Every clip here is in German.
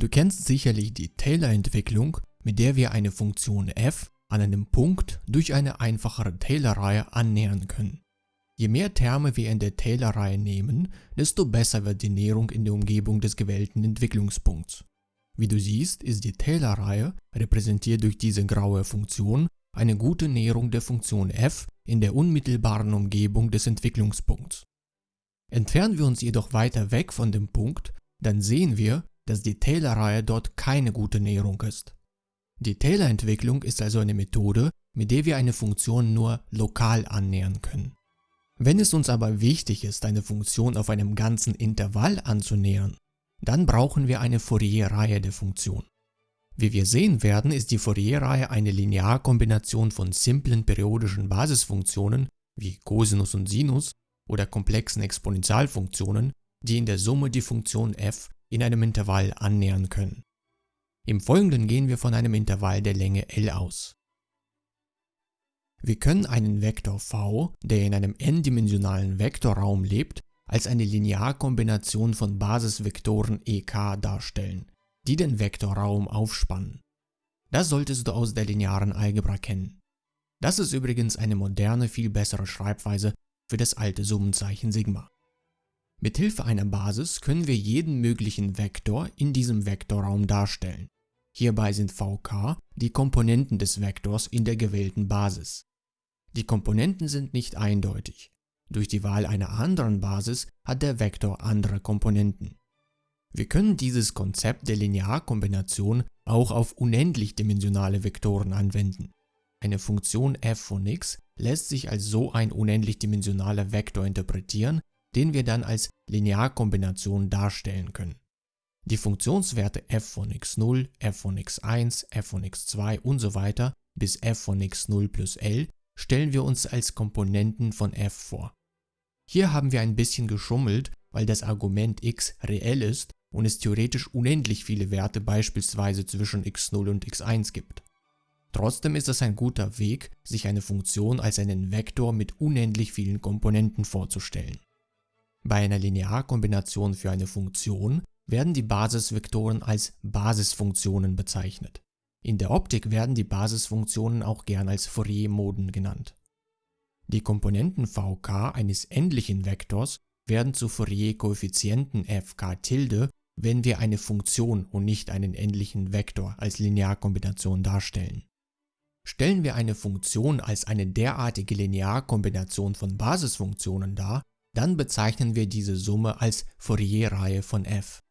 Du kennst sicherlich die Taylor-Entwicklung, mit der wir eine Funktion f an einem Punkt durch eine einfachere Taylor-Reihe annähern können. Je mehr Terme wir in der Taylor-Reihe nehmen, desto besser wird die Näherung in der Umgebung des gewählten Entwicklungspunkts. Wie du siehst, ist die Taylor-Reihe, repräsentiert durch diese graue Funktion, eine gute Näherung der Funktion f in der unmittelbaren Umgebung des Entwicklungspunkts. Entfernen wir uns jedoch weiter weg von dem Punkt, dann sehen wir, dass die Taylor-Reihe dort keine gute Näherung ist. Die Taylor-Entwicklung ist also eine Methode, mit der wir eine Funktion nur lokal annähern können. Wenn es uns aber wichtig ist, eine Funktion auf einem ganzen Intervall anzunähern, dann brauchen wir eine Fourier-Reihe der Funktion. Wie wir sehen werden, ist die Fourier-Reihe eine Linearkombination von simplen periodischen Basisfunktionen wie Cosinus und Sinus oder komplexen Exponentialfunktionen, die in der Summe die Funktion f in einem Intervall annähern können. Im Folgenden gehen wir von einem Intervall der Länge L aus. Wir können einen Vektor v, der in einem n-dimensionalen Vektorraum lebt, als eine Linearkombination von Basisvektoren ek darstellen, die den Vektorraum aufspannen. Das solltest du aus der linearen Algebra kennen. Das ist übrigens eine moderne, viel bessere Schreibweise für das alte Summenzeichen Sigma. Mit Hilfe einer Basis können wir jeden möglichen Vektor in diesem Vektorraum darstellen. Hierbei sind vk die Komponenten des Vektors in der gewählten Basis. Die Komponenten sind nicht eindeutig. Durch die Wahl einer anderen Basis hat der Vektor andere Komponenten. Wir können dieses Konzept der Linearkombination auch auf unendlich dimensionale Vektoren anwenden. Eine Funktion f von x lässt sich als so ein unendlich dimensionaler Vektor interpretieren, den wir dann als Linearkombination darstellen können. Die Funktionswerte f von x0, f von x1, f von x2 und so weiter bis f von x0 plus l stellen wir uns als Komponenten von f vor. Hier haben wir ein bisschen geschummelt, weil das Argument x reell ist und es theoretisch unendlich viele Werte beispielsweise zwischen x0 und x1 gibt. Trotzdem ist es ein guter Weg, sich eine Funktion als einen Vektor mit unendlich vielen Komponenten vorzustellen. Bei einer Linearkombination für eine Funktion werden die Basisvektoren als Basisfunktionen bezeichnet. In der Optik werden die Basisfunktionen auch gern als Fourier-Moden genannt. Die Komponenten vk eines endlichen Vektors werden zu Fourier-Koeffizienten fk tilde, wenn wir eine Funktion und nicht einen endlichen Vektor als Linearkombination darstellen. Stellen wir eine Funktion als eine derartige Linearkombination von Basisfunktionen dar, dann bezeichnen wir diese Summe als Fourier-Reihe von f.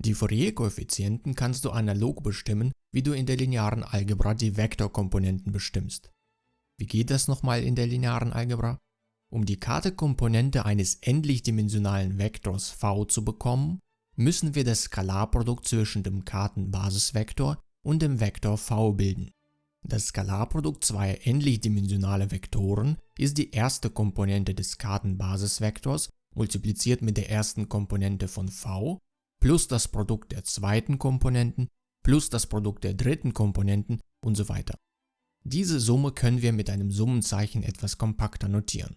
Die Fourier-Koeffizienten kannst du analog bestimmen, wie du in der linearen Algebra die Vektorkomponenten bestimmst. Wie geht das nochmal in der linearen Algebra? Um die Karte-Komponente eines endlich-dimensionalen Vektors v zu bekommen, müssen wir das Skalarprodukt zwischen dem Kartenbasisvektor und dem Vektor v bilden. Das Skalarprodukt zweier endlich-dimensionaler Vektoren ist die erste Komponente des Kartenbasisvektors multipliziert mit der ersten Komponente von v plus das Produkt der zweiten Komponenten plus das Produkt der dritten Komponenten und so weiter. Diese Summe können wir mit einem Summenzeichen etwas kompakter notieren.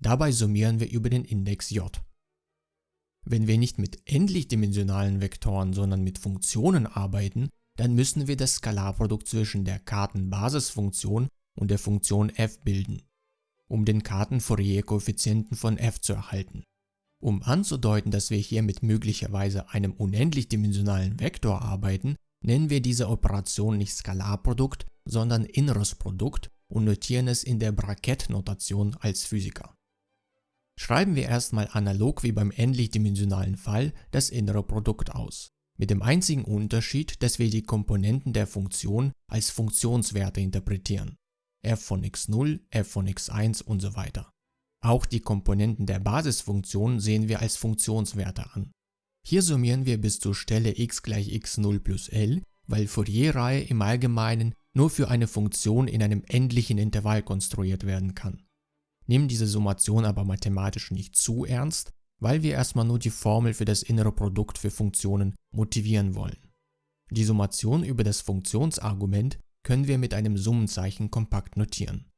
Dabei summieren wir über den Index j. Wenn wir nicht mit endlich-dimensionalen Vektoren, sondern mit Funktionen arbeiten, dann müssen wir das Skalarprodukt zwischen der Kartenbasisfunktion und der Funktion f bilden, um den Karten-Fourier-Koeffizienten von f zu erhalten. Um anzudeuten, dass wir hier mit möglicherweise einem unendlich dimensionalen Vektor arbeiten, nennen wir diese Operation nicht Skalarprodukt, sondern inneres Produkt und notieren es in der Brackett-Notation als Physiker. Schreiben wir erstmal analog wie beim endlich-dimensionalen Fall das innere Produkt aus, mit dem einzigen Unterschied, dass wir die Komponenten der Funktion als Funktionswerte interpretieren, f von x0, f von x1 und so weiter. Auch die Komponenten der Basisfunktion sehen wir als Funktionswerte an. Hier summieren wir bis zur Stelle x gleich x0 plus l, weil Fourier-Reihe im Allgemeinen nur für eine Funktion in einem endlichen Intervall konstruiert werden kann. Nehmen diese Summation aber mathematisch nicht zu ernst, weil wir erstmal nur die Formel für das innere Produkt für Funktionen motivieren wollen. Die Summation über das Funktionsargument können wir mit einem Summenzeichen kompakt notieren.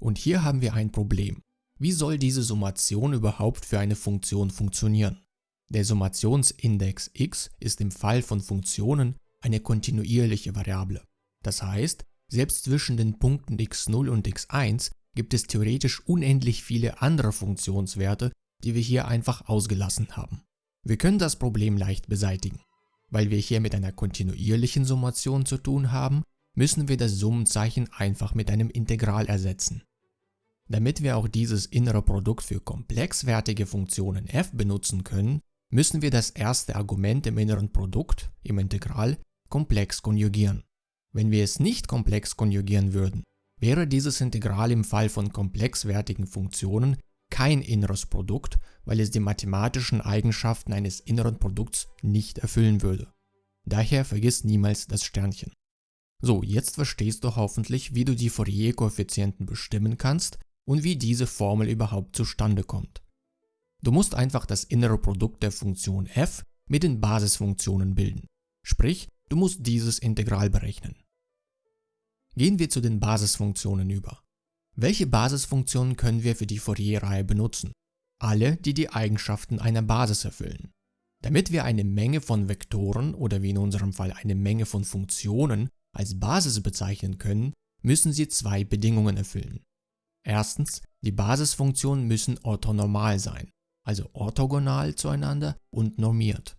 Und hier haben wir ein Problem. Wie soll diese Summation überhaupt für eine Funktion funktionieren? Der Summationsindex x ist im Fall von Funktionen eine kontinuierliche Variable. Das heißt, selbst zwischen den Punkten x0 und x1 gibt es theoretisch unendlich viele andere Funktionswerte, die wir hier einfach ausgelassen haben. Wir können das Problem leicht beseitigen. Weil wir hier mit einer kontinuierlichen Summation zu tun haben, müssen wir das Summenzeichen einfach mit einem Integral ersetzen. Damit wir auch dieses innere Produkt für komplexwertige Funktionen f benutzen können, müssen wir das erste Argument im inneren Produkt, im Integral, komplex konjugieren. Wenn wir es nicht komplex konjugieren würden, wäre dieses Integral im Fall von komplexwertigen Funktionen kein inneres Produkt, weil es die mathematischen Eigenschaften eines inneren Produkts nicht erfüllen würde. Daher vergiss niemals das Sternchen. So, jetzt verstehst du hoffentlich, wie du die Fourier-Koeffizienten bestimmen kannst und wie diese Formel überhaupt zustande kommt. Du musst einfach das innere Produkt der Funktion f mit den Basisfunktionen bilden. Sprich, du musst dieses Integral berechnen. Gehen wir zu den Basisfunktionen über. Welche Basisfunktionen können wir für die Fourier-Reihe benutzen? Alle, die die Eigenschaften einer Basis erfüllen. Damit wir eine Menge von Vektoren oder wie in unserem Fall eine Menge von Funktionen als Basis bezeichnen können, müssen sie zwei Bedingungen erfüllen. Erstens, die Basisfunktionen müssen orthonormal sein, also orthogonal zueinander und normiert.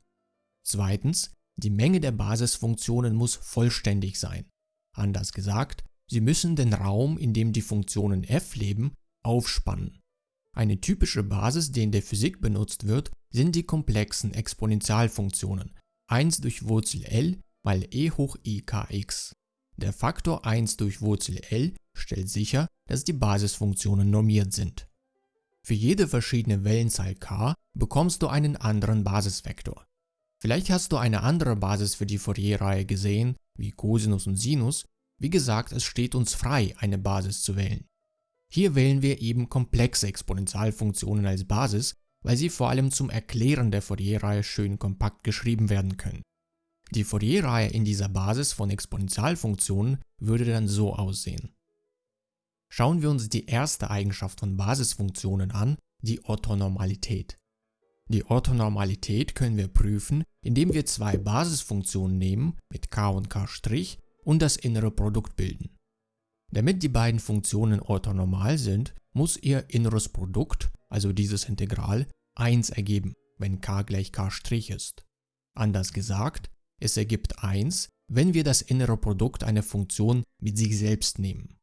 Zweitens, die Menge der Basisfunktionen muss vollständig sein. Anders gesagt, sie müssen den Raum, in dem die Funktionen f leben, aufspannen. Eine typische Basis, die in der Physik benutzt wird, sind die komplexen Exponentialfunktionen 1 durch Wurzel L mal e hoch i kx. Der Faktor 1 durch Wurzel L stellt sicher, dass die Basisfunktionen normiert sind. Für jede verschiedene Wellenzahl k bekommst du einen anderen Basisvektor. Vielleicht hast du eine andere Basis für die Fourier-Reihe gesehen, wie Cosinus und Sinus. Wie gesagt, es steht uns frei, eine Basis zu wählen. Hier wählen wir eben komplexe Exponentialfunktionen als Basis, weil sie vor allem zum Erklären der Fourier-Reihe schön kompakt geschrieben werden können. Die Fourier-Reihe in dieser Basis von Exponentialfunktionen würde dann so aussehen. Schauen wir uns die erste Eigenschaft von Basisfunktionen an, die Orthonormalität. Die Orthonormalität können wir prüfen, indem wir zwei Basisfunktionen nehmen mit k und k' und das innere Produkt bilden. Damit die beiden Funktionen orthonormal sind, muss ihr inneres Produkt, also dieses Integral, 1 ergeben, wenn k gleich k' ist. Anders gesagt, es ergibt 1, wenn wir das innere Produkt einer Funktion mit sich selbst nehmen.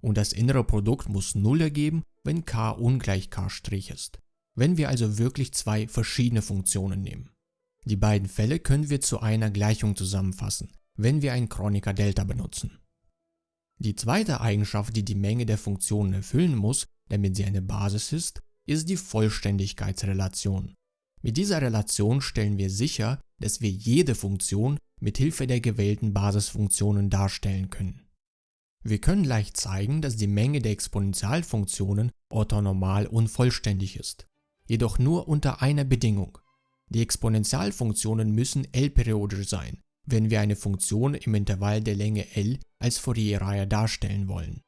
Und das innere Produkt muss 0 ergeben, wenn k ungleich k' ist. Wenn wir also wirklich zwei verschiedene Funktionen nehmen. Die beiden Fälle können wir zu einer Gleichung zusammenfassen, wenn wir ein Kronecker Delta benutzen. Die zweite Eigenschaft, die die Menge der Funktionen erfüllen muss, damit sie eine Basis ist, ist die Vollständigkeitsrelation. Mit dieser Relation stellen wir sicher, dass wir jede Funktion mit Hilfe der gewählten Basisfunktionen darstellen können. Wir können leicht zeigen, dass die Menge der Exponentialfunktionen orthonormal und vollständig ist, jedoch nur unter einer Bedingung. Die Exponentialfunktionen müssen L-periodisch sein, wenn wir eine Funktion im Intervall der Länge L als Fourier-Reihe darstellen wollen.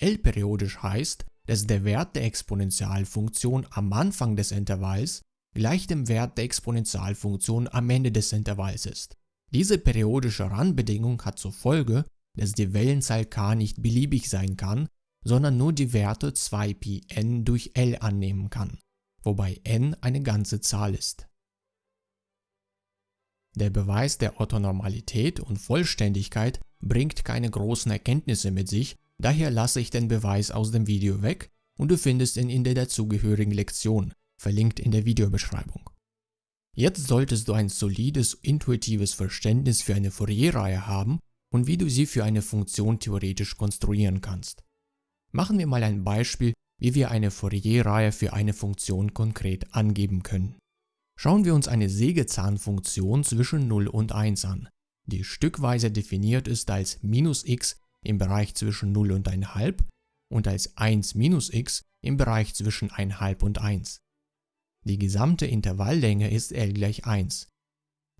L-periodisch heißt, dass der Wert der Exponentialfunktion am Anfang des Intervalls gleich dem Wert der Exponentialfunktion am Ende des Intervalls ist. Diese periodische Randbedingung hat zur Folge, dass die Wellenzahl k nicht beliebig sein kann, sondern nur die Werte 2πn durch L annehmen kann, wobei n eine ganze Zahl ist. Der Beweis der Orthonormalität und Vollständigkeit bringt keine großen Erkenntnisse mit sich, daher lasse ich den Beweis aus dem Video weg und du findest ihn in der dazugehörigen Lektion, verlinkt in der Videobeschreibung. Jetzt solltest du ein solides, intuitives Verständnis für eine Fourier-Reihe haben und wie du sie für eine Funktion theoretisch konstruieren kannst. Machen wir mal ein Beispiel, wie wir eine Fourier-Reihe für eine Funktion konkret angeben können. Schauen wir uns eine Sägezahnfunktion zwischen 0 und 1 an, die stückweise definiert ist als minus x im Bereich zwischen 0 und 1,5 und als 1 minus x im Bereich zwischen 1,5 und 1. Die gesamte Intervalllänge ist L gleich 1.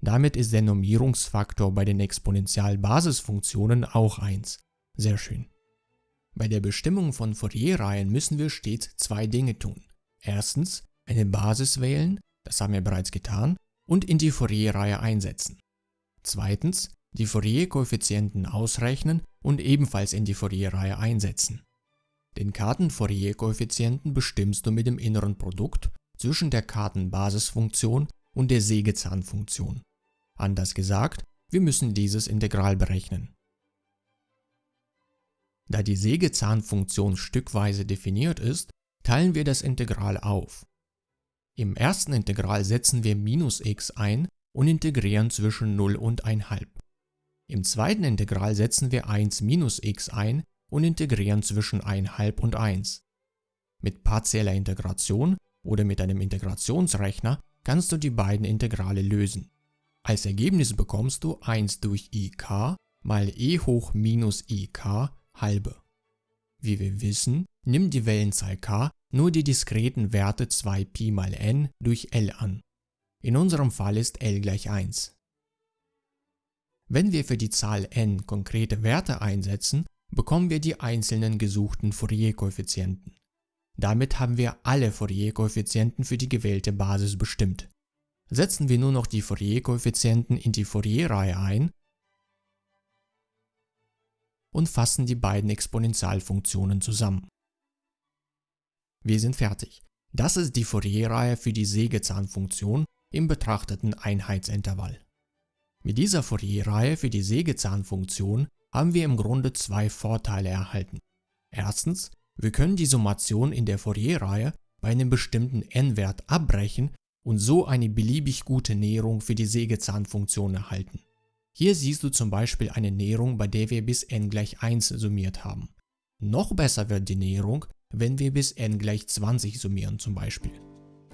Damit ist der Normierungsfaktor bei den Exponentialbasisfunktionen auch 1. Sehr schön. Bei der Bestimmung von Fourier-Reihen müssen wir stets zwei Dinge tun. Erstens eine Basis wählen, das haben wir bereits getan, und in die Fourier-Reihe einsetzen. Zweitens, die Fourier-Koeffizienten ausrechnen und ebenfalls in die Fourier-Reihe einsetzen. Den Karten-Fourier-Koeffizienten bestimmst du mit dem inneren Produkt zwischen der Kartenbasisfunktion und der Sägezahnfunktion. Anders gesagt, wir müssen dieses Integral berechnen. Da die Sägezahnfunktion stückweise definiert ist, teilen wir das Integral auf. Im ersten Integral setzen wir minus x ein und integrieren zwischen 0 und 1,5. Im zweiten Integral setzen wir 1 minus x ein und integrieren zwischen 1,5 und 1. Mit partieller Integration oder mit einem Integrationsrechner kannst du die beiden Integrale lösen. Als Ergebnis bekommst du 1 durch ik mal e hoch minus ik halbe. Wie wir wissen, nimmt die Wellenzahl k nur die diskreten Werte 2pi mal n durch L an. In unserem Fall ist L gleich 1. Wenn wir für die Zahl n konkrete Werte einsetzen, bekommen wir die einzelnen gesuchten Fourier-Koeffizienten. Damit haben wir alle Fourier-Koeffizienten für die gewählte Basis bestimmt. Setzen wir nur noch die Fourier-Koeffizienten in die Fourier-Reihe ein und fassen die beiden Exponentialfunktionen zusammen. Wir sind fertig. Das ist die Fourier-Reihe für die Sägezahnfunktion im betrachteten Einheitsintervall. Mit dieser Fourier-Reihe für die Sägezahnfunktion haben wir im Grunde zwei Vorteile erhalten. Erstens, wir können die Summation in der Fourier-Reihe bei einem bestimmten n-Wert abbrechen und so eine beliebig gute Näherung für die Sägezahnfunktion erhalten. Hier siehst du zum Beispiel eine Näherung, bei der wir bis n gleich 1 summiert haben. Noch besser wird die Näherung, wenn wir bis n gleich 20 summieren zum Beispiel.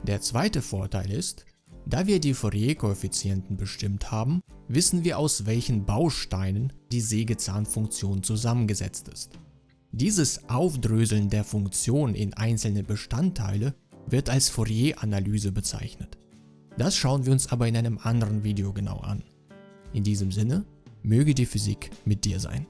Der zweite Vorteil ist, da wir die Fourier-Koeffizienten bestimmt haben, wissen wir aus welchen Bausteinen die Sägezahnfunktion zusammengesetzt ist. Dieses Aufdröseln der Funktion in einzelne Bestandteile wird als Fourier-Analyse bezeichnet. Das schauen wir uns aber in einem anderen Video genau an. In diesem Sinne, möge die Physik mit dir sein.